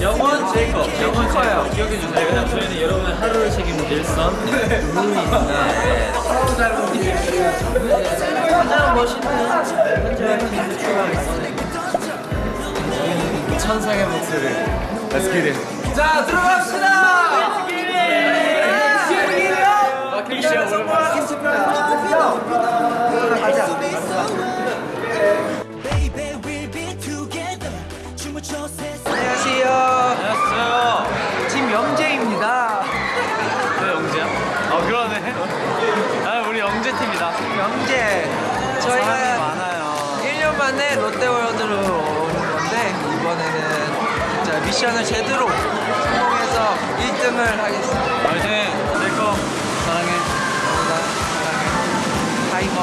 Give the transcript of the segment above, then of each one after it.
영원 제이콥 영원 커요 기억해 주세요. 왜냐면 저희는 여러분의 하루를 책임진 일선 루이입니다. 가장 멋있는 현재와 퀴즈 출발하겠습니다. 천상의 목소리 Let's get it. 자 들어갑시다! Let's get it. 미션 Baby 미션을 제대로 성공해서 1등을 하겠습니다. 화이팅! 제이콥 사랑해. 감사합니다. 사랑해. 타이머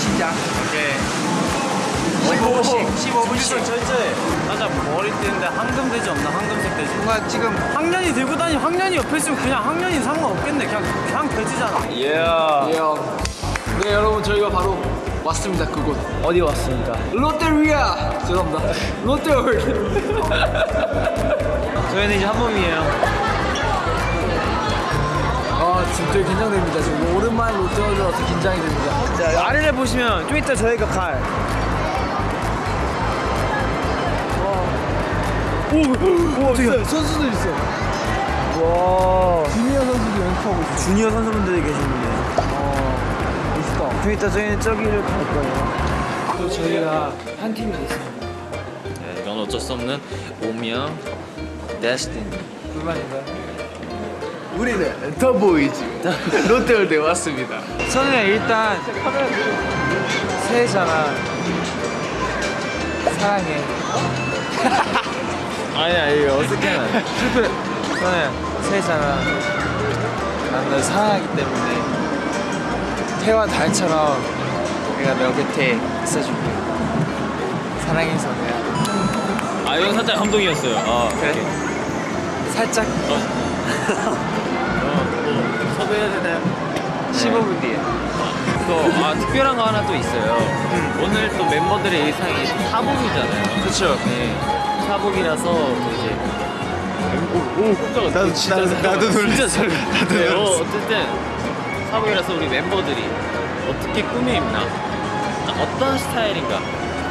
시작. 오케이. 15분씩 15분씩. 철저해 맞아 머리 뜨는데 황금돼지 없나? 황금색 돼지. 뭔가 지금 학년이 들고 다니 학년이 옆에 있으면 그냥 학년이 상관없겠네. 그냥 그냥 돼지잖아. 예. 네 여러분 저희가 바로 왔습니다 그곳. 어디 왔습니까? 롯데리아! 죄송합니다. 롯데월드. 저희는 이제 한 몸이에요. 아 되게 긴장됩니다. 지금 오랜만에 롯데월드라서 긴장이 됩니다. 자 아래를 보시면 좀 이따 저희가 갈. 오, 오, 어떻게 선수들 있어 와, 주니어 선수도 연습하고 있어 주니어 선수분들이 계시는데. 이따 저희는 저기를 갈 거예요. 또 저희가 한 팀이 됐습니다 네, 이건 어쩔 수 없는 운명, 데스티니. 불만인가요? 우리는 더 보이즈 롯데월드에 왔습니다 저는 일단 새해잖아. 사랑해. 아니, 아니, 어떻게는. 실패. 저는 새해잖아. 난널 사랑하기 때문에 해와 달처럼 내가 너 곁에 있어줄게. 사랑해 선우야. 아, 이건 살짝 감동이었어요. 아, 그래? 살짝 어, 뭐, 섭외해야 되나요? 15분 뒤에. 또, 아, 특별한 거 하나 또 있어요. 오늘 또 멤버들의 일상이 사복이잖아요. 그쵸. 네. 사복이라서 또 이제. 오, 오, 깜짝아. 나도- 진짜 나도-. 나도 놀랐어. 진짜 잘- 나도 네, 어, 놀랐어. 어쨌든 사복이라서 우리 멤버들이 어떻게 꾸며입나 어떤 스타일인가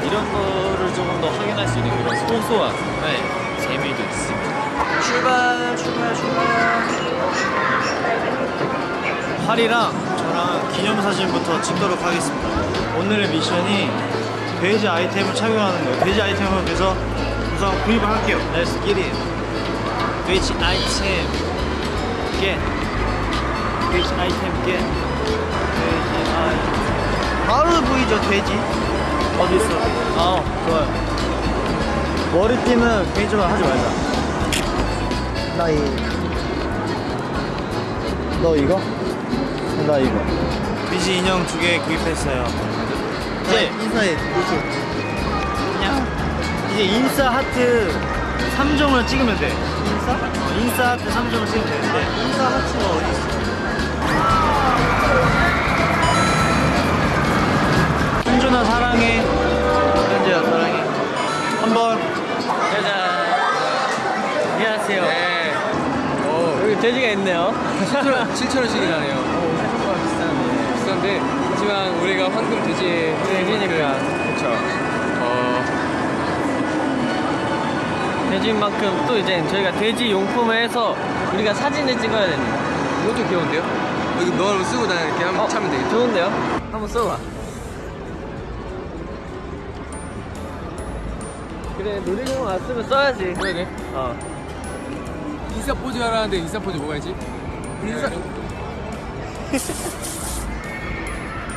이런 거를 조금 더 확인할 수 있는 그런 소소한 네, 재미도 있습니다. 출발, 출발, 출발. 팔이랑 저랑 기념사진부터 찍도록 하겠습니다. 오늘의 미션이 돼지 아이템을 착용하는 거예요. 돼지 아이템을 그래서 우선 구입을 할게요. Let's get it. 돼지 아이템 get. 돼지 아이템 get. 돼지 아이템. 바로 보이죠 돼지? 어디 있어? 아 좋아요. 머리띠는 개인적으로 하지 말자. 나 이. 너 이거? 나 이거. 비지 인형 두 개 구입했어요. 이제 인사해. 그냥 이제 인싸 하트 3종을 찍으면 돼. 인싸? 어, 인싸 하트 3종을 찍으면 되는데 인싸 하트가 어디 있어? 돼지가 있네요. 7천원씩이 나네요 비싼데 하지만 우리가 황금 돼지 돼지니까. 그쵸 어 돼지인 만큼 또 이제 저희가 돼지 용품을 해서 우리가 사진을 찍어야 됩니다. 이것도 귀여운데요? 여기 너를 쓰고 다니 이렇게 하면 어, 차면 되겠죠? 좋은데요? 한번 써봐. 그래 놀이공원 왔으면 써야지. 그러게 어. 인싸 포즈 하라는데 인싸 포즈 뭐가 있지? 인싸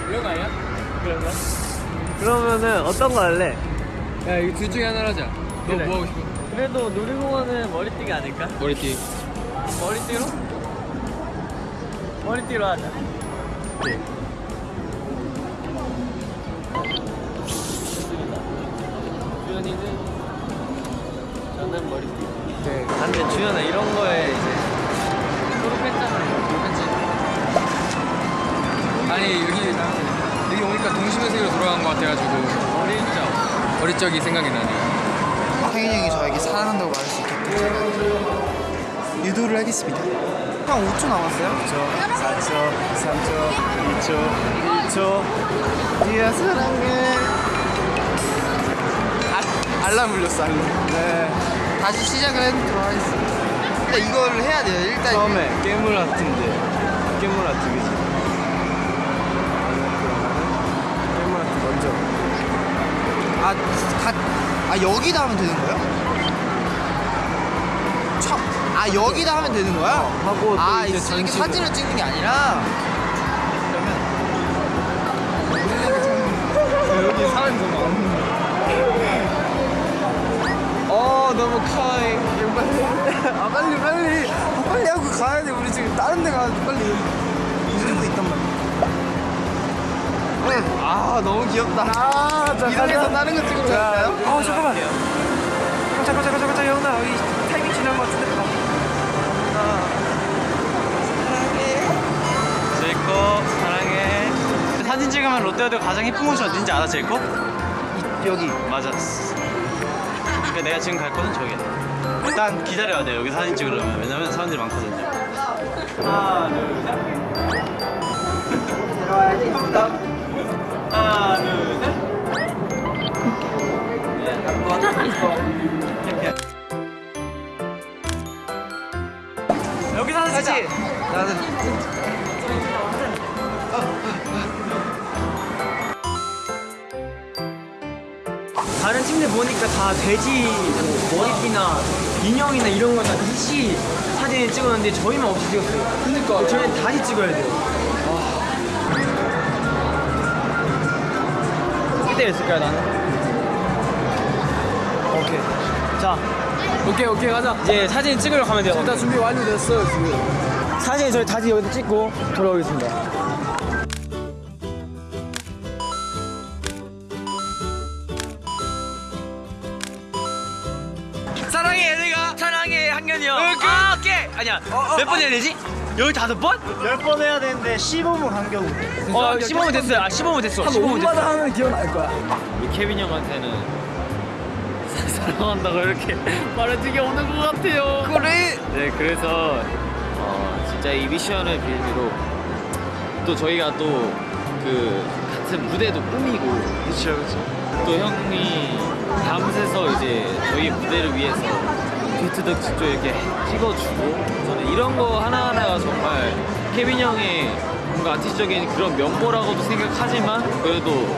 이런 거 아니야? 그런가? 그러면은 어떤 거 할래? 야 이거 둘 중에 하나로 하자 너 그래. 뭐 하고 싶어? 그래도 놀이공원은 머리띠가 아닐까? 머리띠 머리띠로? 머리띠로 하자. 좋습니다. 주현이는 저는 머리띠. 네. 근데 주현아 이런 거에 이제 졸업했잖아요. 졸업했지. 아니 여기 여기 오니까 동심의 세계로 돌아간 것 같아가지고 어릴 적. 어릴 적이 생각이 나네요. 상현이 형이 저에게 사랑한다고 말할 수 있게끔 제가 유도를 하겠습니다. 형 5초 남았어요? 5초, 4초, 3초, 2초, 1초. 디아 사랑해. 아, 알람 울렸어, 알람. 네. 다시 시작을 해보도록 하겠습니다. 일단 이거를 해야 돼요. 일단 처음에 깨물 아트인데 깨물 아트 그지? 깨물 아트 먼저 아, 가, 아 여기다 하면 되는 거예요? 첫, 아 여기다 하면 되는 거야? 하고 또아 이제 이렇게 전시를. 사진을 찍는 게 아니라 여기 사람이 너무 많네. 어 너무. 이거 빨리. 아 빨리 빨리. 아, 빨리 하고 가야 돼. 우리 지금 다른 데 가야 돼. 빨리. 이러고 있단 말이야. 아 너무 귀엽다. 아, 자, 이동해서 다른 거 찍으러 갈까요? 어 잠깐만. 잠깐 잠깐 잠깐 잠깐 영나 여기 타이밍 지난 것 같은데. 제이콥 사랑해 사진 찍으면 롯데월드 가장 예쁜 곳이 어딘지 알아 제이콥? 여기. 맞았어 그러니까 내가 지금 갈 곳은 저기야. 일단 기다려야 돼 여기 사진 찍으려면. 왜냐면 사람들이 많거든요. 하나 둘셋. 하나 다 돼지 뭐 머리띠나 인형이나 이런 거 다 같이 사진을 찍었는데 저희만 없이 찍었어요. 그러니까 저희는 다시 찍어야 돼요. 그때 했을까요 나는? 오케이. 자, 오케이 오케이 가자. 이제 사진 찍으러 가면 돼요. 일단 준비 완료됐어요 지금. 사진 저희 다시 여기서 찍고 돌아오겠습니다. 아, 오케이 아니야 몇번 해야 되지? 열다섯 번? 10번 해야 되는데 15분 간격으로 어 15분 됐어요 아 15분 됐어 한 15분 5분마다 됐어 하면 기억날 거야. 우리 케빈 형한테는 사랑한다고 이렇게 말해주기 오는 것 같아요. 그래. 네, 그래서 어, 진짜 이 미션을 빌미로 또 저희가 또 그 같은 무대도 꾸미고 그렇죠 그렇죠 또 형이 밤새서 이제 저희 무대를 위해서 비트도 직접 이렇게 찍어주고 저는 이런 거 하나하나가 정말 케빈 형의 뭔가 아티스트적인 그런 면모라고도 생각하지만 그래도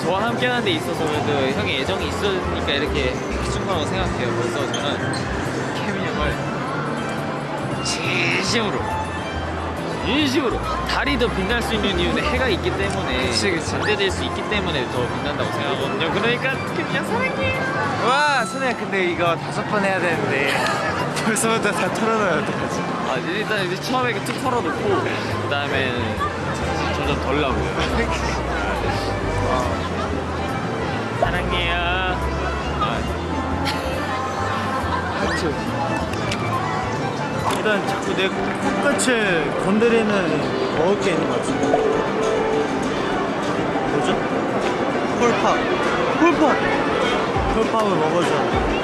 저와 함께 하는 데 있어서 그래도 형의 애정이 있으니까 이렇게 해준 거라고 생각해요. 그래서 저는 케빈 형을 진심으로 진심으로 달이 더 빛날 수 있는 이유는 해가 있기 때문에 그치, 그치. 반대될 수 있기 때문에 더 빛난다고 생각하거든요. 그러니까 그냥 사랑해 와 선우야 근데 이거 다섯 번 해야 되는데 벌써부터 다 털어놔요 어떡하지? 아, 일단 이제 처음에 툭 털어놓고 그 다음에 점점 덜 나고요. 사랑해요. 아, 일단 자꾸 내 코끝을 건드리는 먹을 게 있는 것 같은데 뭐죠? 홀팝. 홀팝. 홀팝을 먹어줘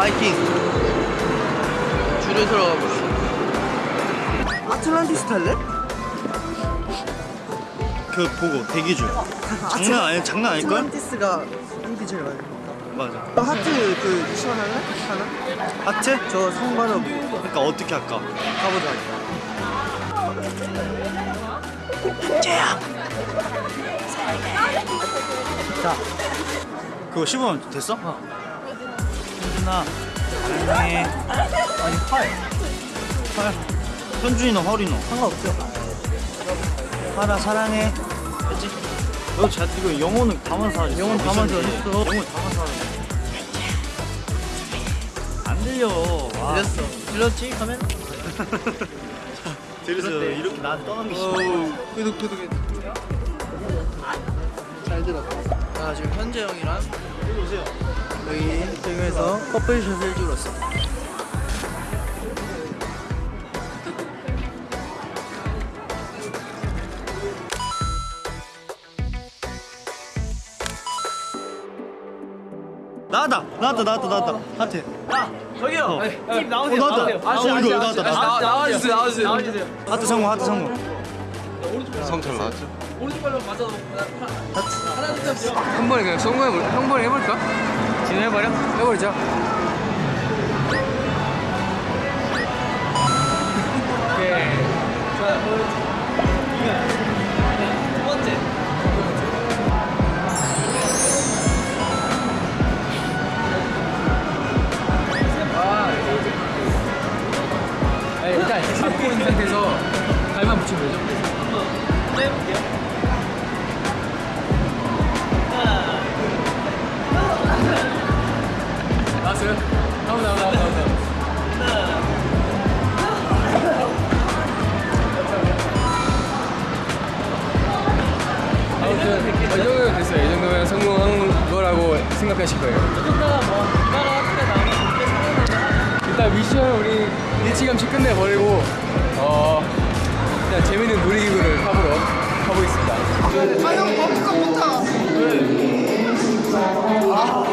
바이킹. 줄을 들어가고 있어. 아틀란티스 탈래? 그 보고 대기줄 장난 아니 장난 아닐걸? 아틀란티스가 인기 제일 많이. 맞아 하트 그 시원할래? 하나? 하트? 저 상관없. 그러니까 어떻게 할까? 가보자. 그거 15분 됐어? 어. 현준아 사랑해. 아니 활. 활. 현준이 너 허리 너. 상관없죠. 하나 사랑해. 됐지? 너 자, 이거 영혼을 담아서 하지. 영혼 담아서 했어. 영혼 담아서 하지. 안 들려. 아. 들렸어. 들렸지? 카메라? 들렸어. 이렇게 나한테 떠넘기 싫어. 구독 구독 잘 들어 자 지금 현재 형이랑 여기 오세요. 여기 지금에서 커플샷을 찍었어 나왔다 나왔다 나왔다 나왔다 하트 저기요. 팀 어, 나오세요. 나왔다. 나오세요. 어, 이거 나왔다, 나왔다. 나- 나와주세요. 나와주세요. 나와주세요. 하트 성공 하트 성공 한 번에 그냥 성공해볼 한 번에 해볼까? 지금 해버려? 해버리자 오케이 두 번째. 네, 일단 잡고 있는 상태에서 발만 붙이면 되죠? 해볼게요. 생각하실 거예요. 뭐 일단 미션 우리 일찌감치 끝내버리고 어 그냥 재밌는 놀이기구를 타보러. 아형 버프가 못타. 아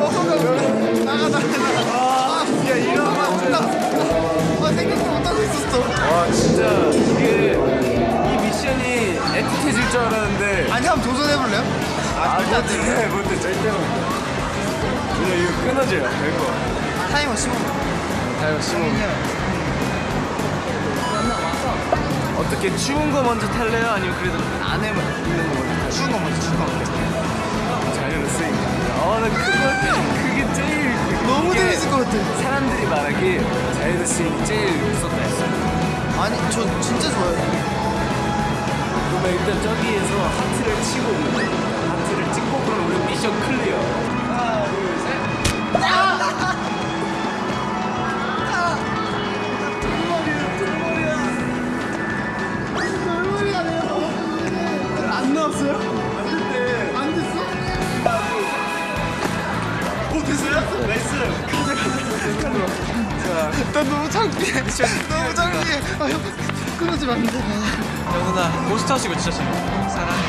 버프가 왜 나가 나가 나가. 야 이런 맞다. 아 생각도 못하고 있었어. 와 진짜 이게 이 미션이 애틋해질 줄 알았는데. 아니 한번 도전해볼래요? 아 못해 못해 절대 못해. 그냥 이거 끊어져요 별거. 타이머 15분. 타이머 15분. 어떻게 추운 거 먼저 탈래요? 아니면 그래도 안에 있는 거 먼저 탈래요? 추운 거 먼저, 추운 거 먼저. 자연스러우니까. 어, 나 그거, 그게 제일. 너무 재밌을 것 같아. 사람들이 말하기 자연스러움이 제일 무섭다 했어. 아니, 저 진짜 좋아요. 그러면 일단 저기에서 하트를 치고 오면. 하트를 찍고 그럼 우리 미션 clear. 하나, 둘, 셋. 안 나왔어요? 안 됐대. 안 됐어? 오 됐어요? nice. 가자 가자 가자. 자, 나 너무 창피해. 너무 창피해. 아 형, 끊어지면 안 돼. 영훈아 고스트 하시고 진짜 재밌어 사랑해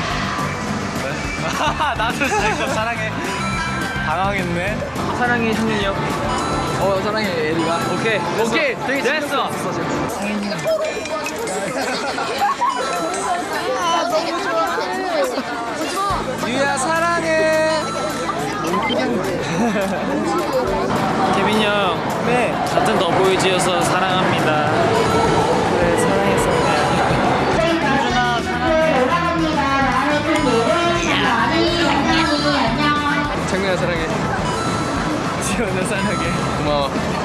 왜? 나도 진짜 사랑해 당황했네 사랑해 형이 형. 어 사랑해 에리가. 오케이. 오케이. 되게 됐어. 유야 사랑해. 케빈 형. 네. 같은 더보이즈여서 사랑합니다. 네, 사랑했습니다. 장민아 사랑해. 지원아 사랑해. 고마워.